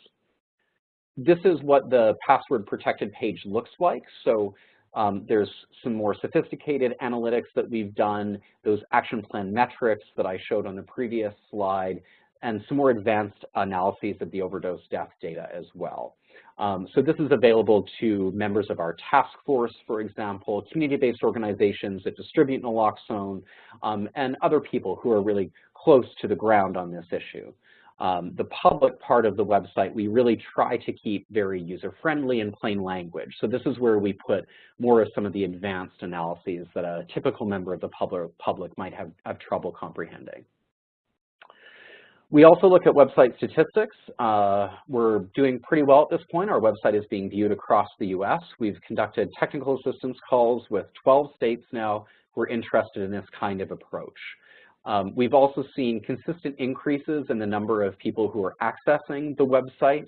This is what the password-protected page looks like. So um, there's some more sophisticated analytics that we've done, those action plan metrics that I showed on the previous slide, and some more advanced analyses of the overdose death data as well. Um, so this is available to members of our task force, for example, community-based organizations that distribute naloxone, um, and other people who are really close to the ground on this issue. Um, the public part of the website, we really try to keep very user-friendly and plain language. So this is where we put more of some of the advanced analyses that a typical member of the public might have, have trouble comprehending. We also look at website statistics. Uh, we're doing pretty well at this point. Our website is being viewed across the U.S. We've conducted technical assistance calls with 12 states now who are interested in this kind of approach. Um, we've also seen consistent increases in the number of people who are accessing the website.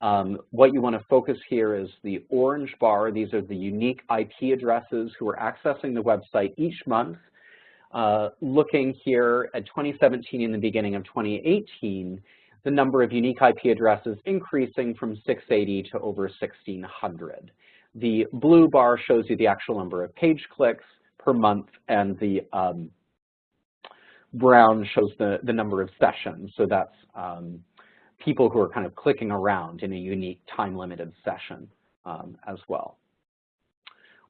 Um, what you want to focus here is the orange bar. These are the unique IP addresses who are accessing the website each month uh, looking here at 2017 and the beginning of 2018, the number of unique IP addresses increasing from 680 to over 1600. The blue bar shows you the actual number of page clicks per month and the um, brown shows the, the number of sessions. So that's um, people who are kind of clicking around in a unique time-limited session um, as well.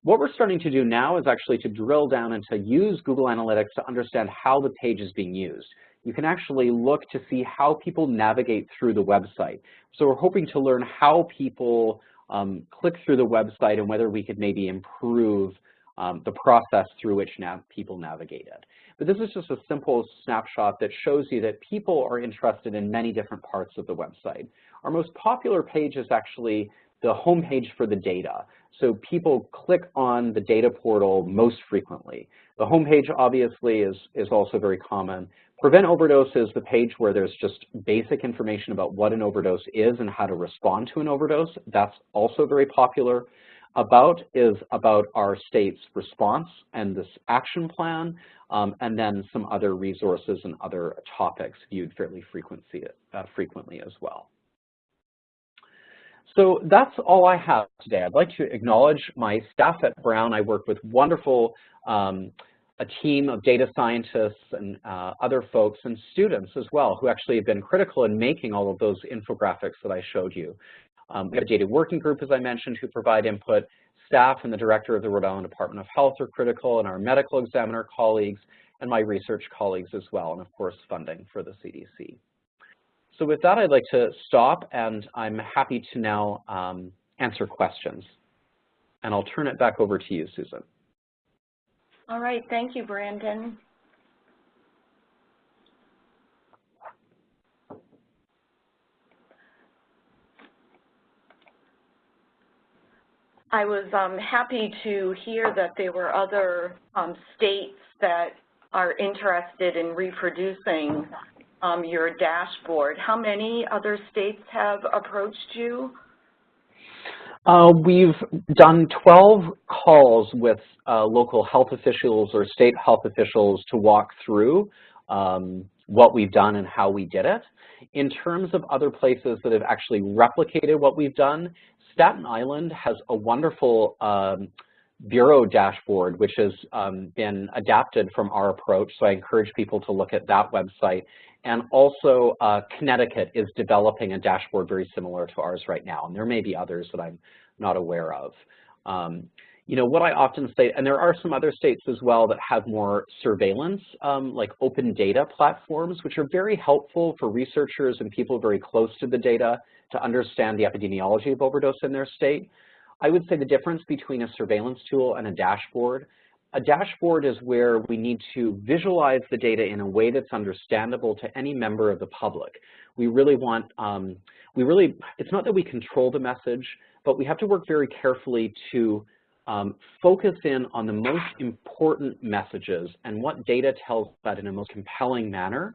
What we're starting to do now is actually to drill down and to use Google Analytics to understand how the page is being used. You can actually look to see how people navigate through the website. So we're hoping to learn how people um, click through the website and whether we could maybe improve um, the process through which nav people navigated. But this is just a simple snapshot that shows you that people are interested in many different parts of the website. Our most popular page is actually the homepage for the data. So people click on the data portal most frequently. The homepage obviously is, is also very common. Prevent Overdose is the page where there's just basic information about what an overdose is and how to respond to an overdose. That's also very popular. About is about our state's response and this action plan, um, and then some other resources and other topics viewed fairly frequency, uh, frequently as well. So that's all I have today. I'd like to acknowledge my staff at Brown. I work with wonderful um, a team of data scientists and uh, other folks and students as well who actually have been critical in making all of those infographics that I showed you. Um, we have a data working group, as I mentioned, who provide input. Staff and the director of the Rhode Island Department of Health are critical, and our medical examiner colleagues and my research colleagues as well, and of course funding for the CDC. So with that, I'd like to stop, and I'm happy to now um, answer questions. And I'll turn it back over to you, Susan. All right, thank you, Brandon. I was um, happy to hear that there were other um, states that are interested in reproducing um, your dashboard. How many other states have approached you? Uh, we've done 12 calls with uh, local health officials or state health officials to walk through um, what we've done and how we did it. In terms of other places that have actually replicated what we've done, Staten Island has a wonderful um, bureau dashboard, which has um, been adapted from our approach. So I encourage people to look at that website. And also uh, Connecticut is developing a dashboard very similar to ours right now. And there may be others that I'm not aware of. Um, you know, what I often say, and there are some other states as well that have more surveillance, um, like open data platforms, which are very helpful for researchers and people very close to the data to understand the epidemiology of overdose in their state. I would say the difference between a surveillance tool and a dashboard a dashboard is where we need to visualize the data in a way that's understandable to any member of the public. We really want, um, we really, it's not that we control the message, but we have to work very carefully to um, focus in on the most important messages and what data tells that in a most compelling manner.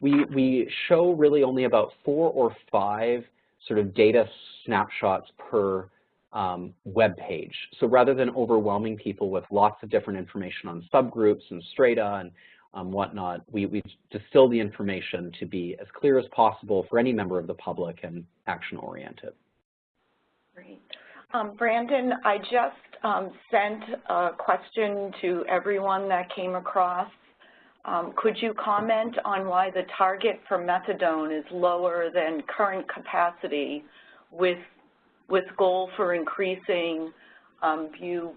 We, we show really only about four or five sort of data snapshots per um, web page. So rather than overwhelming people with lots of different information on subgroups and strata and um, whatnot, we, we distill the information to be as clear as possible for any member of the public and action-oriented. Great. Um, Brandon, I just um, sent a question to everyone that came across. Um, could you comment on why the target for methadone is lower than current capacity with with goal for increasing um, bu,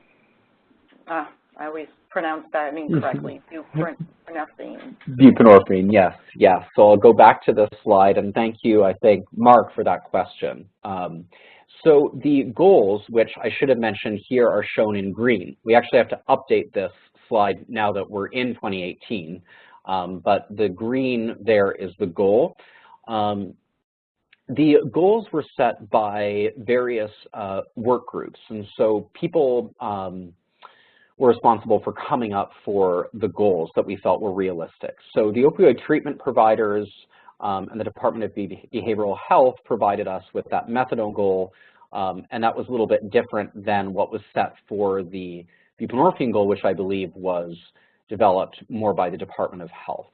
uh, I always pronounce that incorrectly, buprenorphine. Buprenorphine, yes, yes. So I'll go back to this slide, and thank you, I think, Mark, for that question. Um, so the goals, which I should have mentioned here, are shown in green. We actually have to update this slide now that we're in 2018, um, but the green there is the goal. Um, the goals were set by various uh, work groups, and so people um, were responsible for coming up for the goals that we felt were realistic. So the opioid treatment providers um, and the Department of Behavioral Health provided us with that methadone goal, um, and that was a little bit different than what was set for the buprenorphine goal, which I believe was developed more by the Department of Health.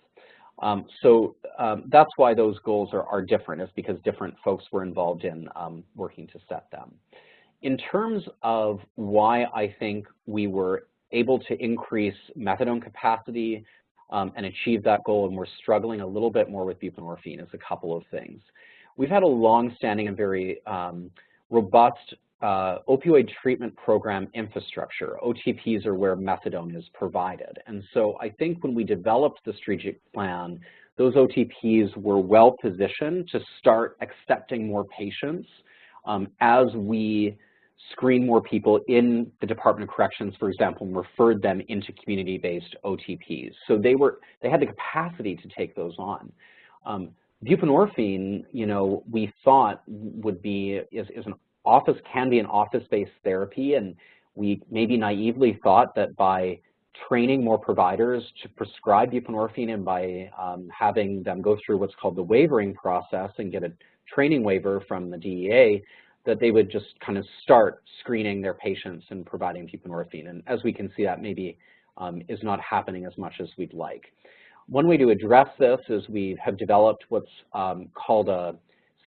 Um, so um, that's why those goals are, are, different, is because different folks were involved in um, working to set them. In terms of why I think we were able to increase methadone capacity um, and achieve that goal, and we're struggling a little bit more with buprenorphine is a couple of things. We've had a long-standing and very um, robust uh, opioid treatment program infrastructure. OTPs are where methadone is provided. And so I think when we developed the strategic plan, those OTPs were well positioned to start accepting more patients um, as we screen more people in the Department of Corrections, for example, and referred them into community-based OTPs. So they were they had the capacity to take those on. Um, buprenorphine, you know, we thought would be is, is an office can be an office-based therapy, and we maybe naively thought that by training more providers to prescribe buprenorphine and by um, having them go through what's called the waivering process and get a training waiver from the DEA, that they would just kind of start screening their patients and providing buprenorphine. And as we can see, that maybe um, is not happening as much as we'd like. One way to address this is we have developed what's um, called a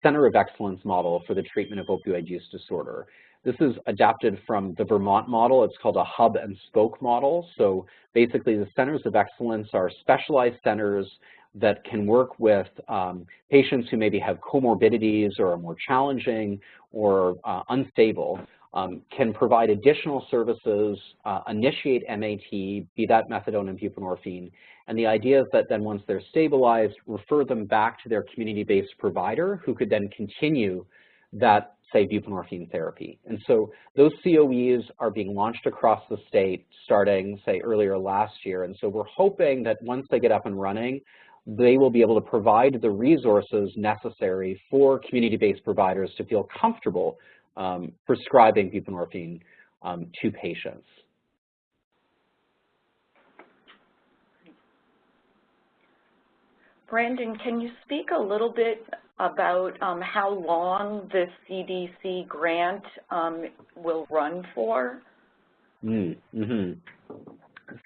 Center of Excellence model for the treatment of opioid use disorder. This is adapted from the Vermont model. It's called a hub and spoke model. So basically the centers of excellence are specialized centers that can work with um, patients who maybe have comorbidities or are more challenging or uh, unstable, um, can provide additional services, uh, initiate MAT, be that methadone and buprenorphine, and the idea is that then once they're stabilized, refer them back to their community-based provider who could then continue that, say, buprenorphine therapy. And so those COEs are being launched across the state starting, say, earlier last year. And so we're hoping that once they get up and running, they will be able to provide the resources necessary for community-based providers to feel comfortable um, prescribing buprenorphine um, to patients. Brandon, can you speak a little bit about um, how long the CDC grant um, will run for? Mm -hmm.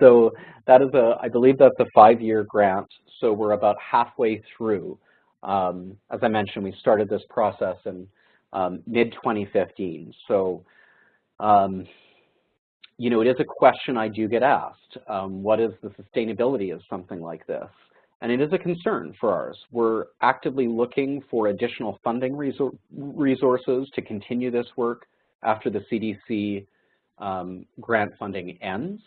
So that is a, I believe that's a five-year grant. So we're about halfway through. Um, as I mentioned, we started this process in um, mid-2015. So, um, you know, it is a question I do get asked. Um, what is the sustainability of something like this? And it is a concern for ours. We're actively looking for additional funding resources to continue this work after the CDC um, grant funding ends.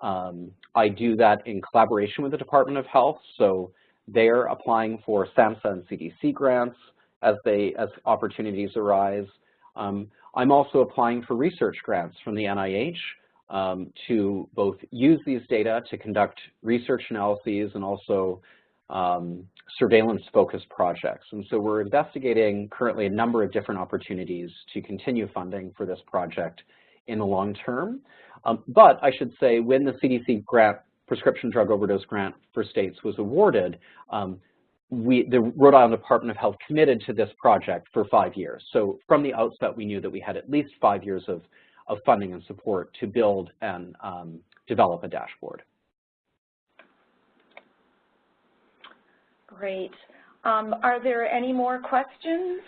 Um, I do that in collaboration with the Department of Health, so they're applying for SAMHSA and CDC grants as they as opportunities arise. Um, I'm also applying for research grants from the NIH um, to both use these data to conduct research analyses and also um, surveillance-focused projects. And so we're investigating currently a number of different opportunities to continue funding for this project in the long term. Um, but I should say when the CDC grant, prescription drug overdose grant for states was awarded, um, we, the Rhode Island Department of Health committed to this project for five years. So from the outset, we knew that we had at least five years of, of funding and support to build and um, develop a dashboard. Great. Um, are there any more questions?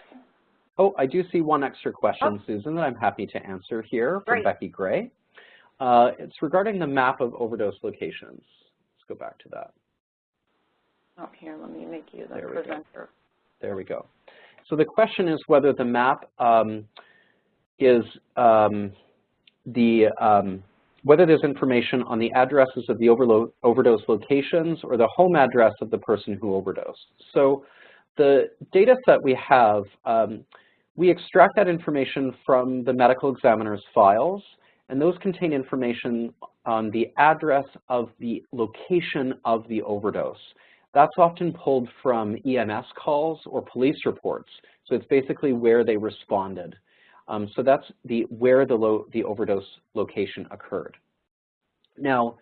Oh, I do see one extra question, oh. Susan, that I'm happy to answer here from Great. Becky Gray. Uh, it's regarding the map of overdose locations. Let's go back to that. Oh, here, let me make you the there presenter. There we go. So the question is whether the map um, is um, the um, whether there's information on the addresses of the overdose locations or the home address of the person who overdosed. So the data set we have, um, we extract that information from the medical examiner's files, and those contain information on the address of the location of the overdose. That's often pulled from EMS calls or police reports. So it's basically where they responded. Um, so that's the where the, the overdose location occurred. Now,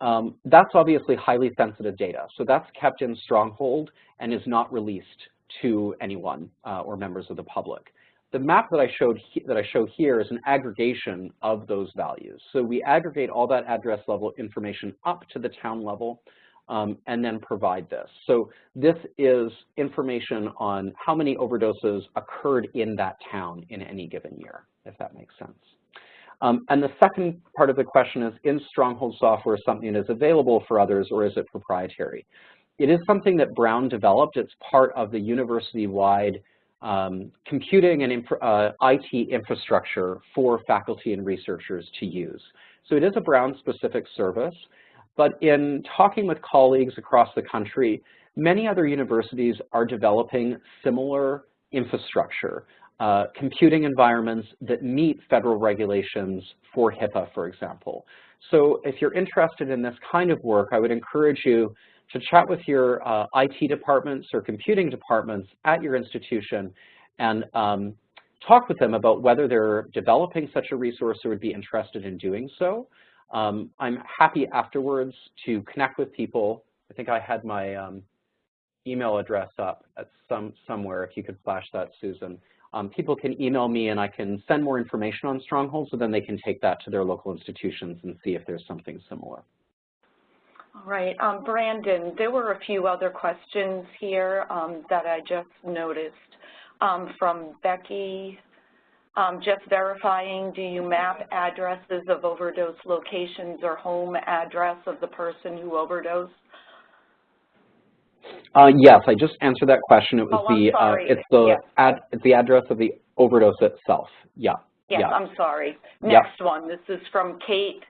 um, that's obviously highly sensitive data. So that's kept in Stronghold and is not released to anyone uh, or members of the public. The map that I showed that I show here is an aggregation of those values. So we aggregate all that address level information up to the town level um, and then provide this. So this is information on how many overdoses occurred in that town in any given year, if that makes sense. Um, and the second part of the question is, is Stronghold software something that is available for others or is it proprietary? It is something that Brown developed. It's part of the university-wide um, computing and uh, IT infrastructure for faculty and researchers to use. So it is a Brown-specific service, but in talking with colleagues across the country, many other universities are developing similar infrastructure, uh, computing environments that meet federal regulations for HIPAA, for example. So if you're interested in this kind of work, I would encourage you to chat with your uh, IT departments or computing departments at your institution and um, talk with them about whether they're developing such a resource or would be interested in doing so. Um, I'm happy afterwards to connect with people. I think I had my um, email address up at some somewhere, if you could flash that, Susan. Um, people can email me and I can send more information on Stronghold so then they can take that to their local institutions and see if there's something similar. All right, um, Brandon, there were a few other questions here um, that I just noticed um, from Becky. Um, just verifying, do you map addresses of overdose locations or home address of the person who overdosed? Uh, yes, I just answered that question. It was oh, the uh, it's the yes. ad, it's the address of the overdose itself. Yeah. Yes, yeah. I'm sorry. Next one. This is from Kate.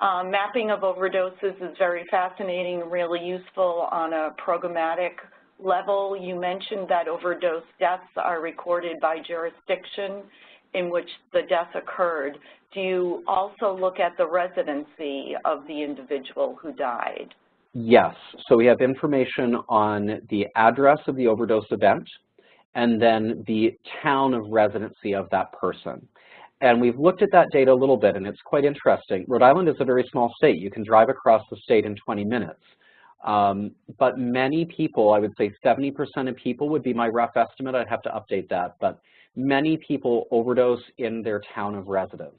Um, mapping of overdoses is very fascinating and really useful on a programmatic level. You mentioned that overdose deaths are recorded by jurisdiction in which the death occurred. Do you also look at the residency of the individual who died? Yes. So we have information on the address of the overdose event and then the town of residency of that person. And we've looked at that data a little bit, and it's quite interesting. Rhode Island is a very small state. You can drive across the state in 20 minutes. Um, but many people, I would say 70% of people would be my rough estimate. I'd have to update that. But many people overdose in their town of residence.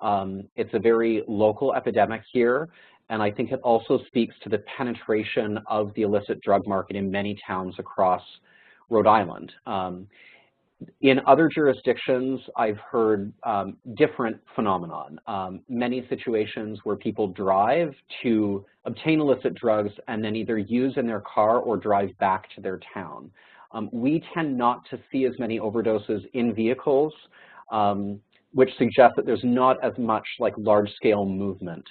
Um, it's a very local epidemic here, and I think it also speaks to the penetration of the illicit drug market in many towns across Rhode Island. Um, in other jurisdictions, I've heard um, different phenomenon. Um, many situations where people drive to obtain illicit drugs and then either use in their car or drive back to their town. Um, we tend not to see as many overdoses in vehicles, um, which suggests that there's not as much like large-scale movement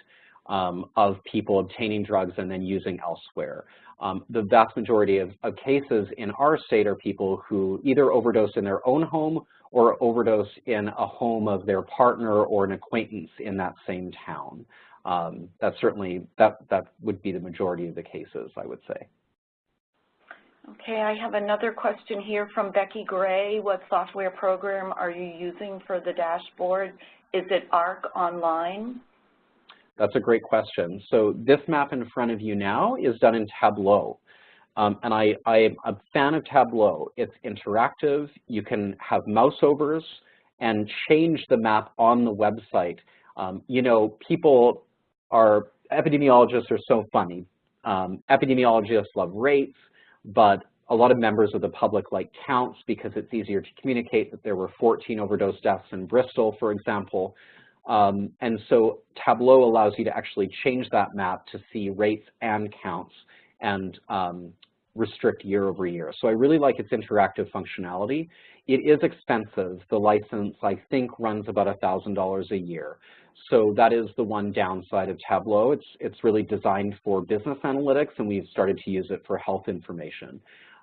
um, of people obtaining drugs and then using elsewhere. Um, the vast majority of, of, cases in our state are people who either overdose in their own home or overdose in a home of their partner or an acquaintance in that same town. Um, that's certainly, that, that would be the majority of the cases, I would say. Okay, I have another question here from Becky Gray. What software program are you using for the dashboard? Is it ARC Online? That's a great question. So this map in front of you now is done in Tableau. Um, and I, I'm a fan of Tableau. It's interactive. You can have mouse overs and change the map on the website. Um, you know, people are, epidemiologists are so funny. Um, epidemiologists love rates, but a lot of members of the public like counts because it's easier to communicate that there were 14 overdose deaths in Bristol, for example. Um, and so Tableau allows you to actually change that map to see rates and counts and um, restrict year over year. So I really like its interactive functionality. It is expensive. The license, I think, runs about $1,000 a year. So that is the one downside of Tableau. It's, it's really designed for business analytics, and we've started to use it for health information.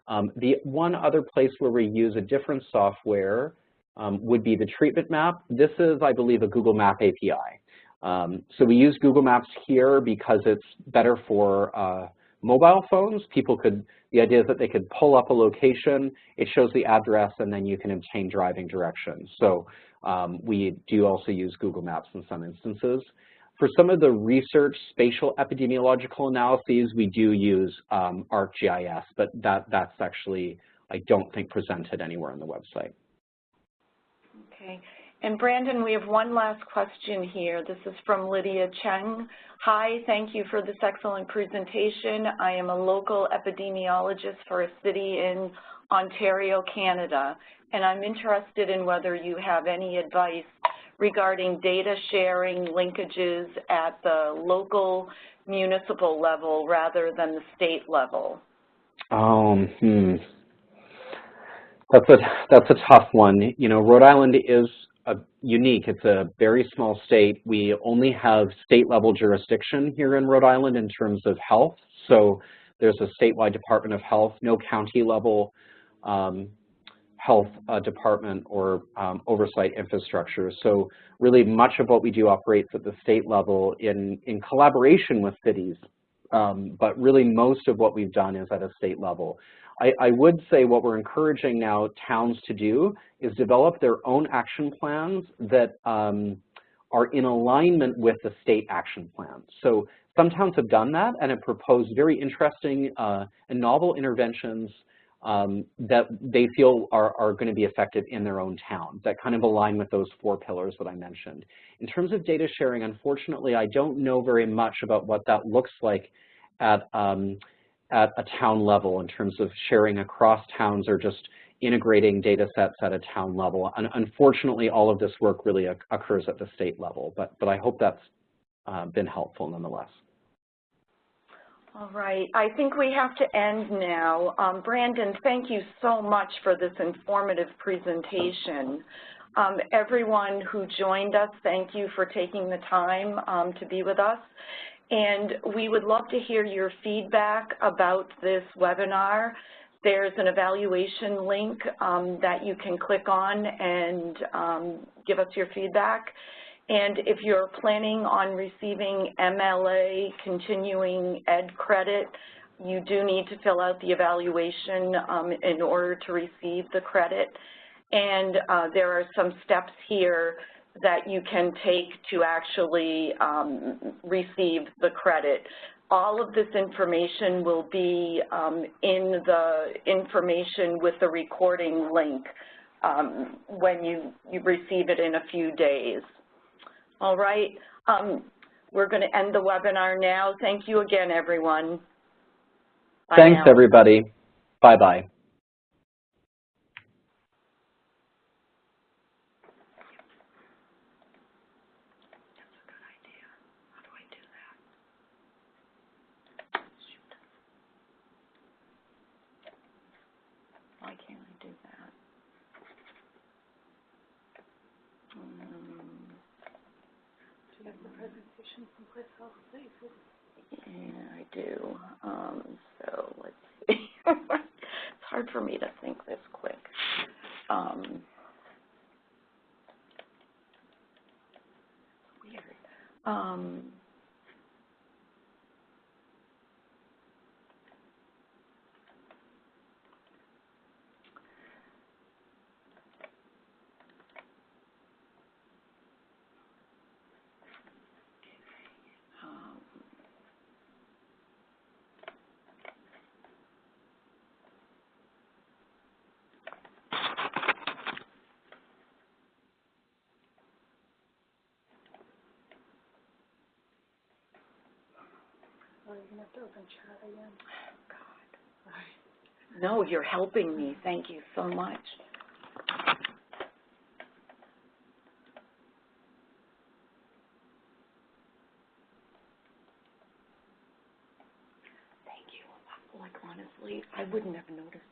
Um, the one other place where we use a different software um, would be the treatment map. This is, I believe, a Google Map API. Um, so we use Google Maps here because it's better for uh, mobile phones. People could, the idea is that they could pull up a location, it shows the address, and then you can obtain driving directions. So um, we do also use Google Maps in some instances. For some of the research spatial epidemiological analyses, we do use um, ArcGIS, but that, that's actually, I don't think, presented anywhere on the website. Okay. And Brandon, we have one last question here. This is from Lydia Cheng. Hi, thank you for this excellent presentation. I am a local epidemiologist for a city in Ontario, Canada, and I'm interested in whether you have any advice regarding data sharing linkages at the local municipal level rather than the state level? Um, hmm. That's a, that's a tough one. You know, Rhode Island is a, unique. It's a very small state. We only have state-level jurisdiction here in Rhode Island in terms of health. So there's a statewide Department of Health, no county-level um, health uh, department or um, oversight infrastructure. So really much of what we do operates at the state level in, in collaboration with cities, um, but really most of what we've done is at a state level. I, I would say what we're encouraging now towns to do is develop their own action plans that um, are in alignment with the state action plan. So some towns have done that and have proposed very interesting uh, and novel interventions um, that they feel are, are going to be effective in their own town that kind of align with those four pillars that I mentioned. In terms of data sharing, unfortunately, I don't know very much about what that looks like at, um, at a town level in terms of sharing across towns or just integrating data sets at a town level. And unfortunately, all of this work really occurs at the state level, but, but I hope that's uh, been helpful nonetheless. All right, I think we have to end now. Um, Brandon, thank you so much for this informative presentation. Um, everyone who joined us, thank you for taking the time um, to be with us. And we would love to hear your feedback about this webinar. There's an evaluation link um, that you can click on and um, give us your feedback. And if you're planning on receiving MLA continuing ed credit, you do need to fill out the evaluation um, in order to receive the credit. And uh, there are some steps here that you can take to actually um, receive the credit. All of this information will be um, in the information with the recording link um, when you, you receive it in a few days. All right. Um, we're going to end the webinar now. Thank you again, everyone. Bye Thanks, now. everybody. Bye-bye. Yeah, I do. Um, so let's see. it's hard for me to think this quick. Um, weird. Um, again. God. No, you're helping me. Thank you so much. Thank you. Like, honestly, I wouldn't have noticed.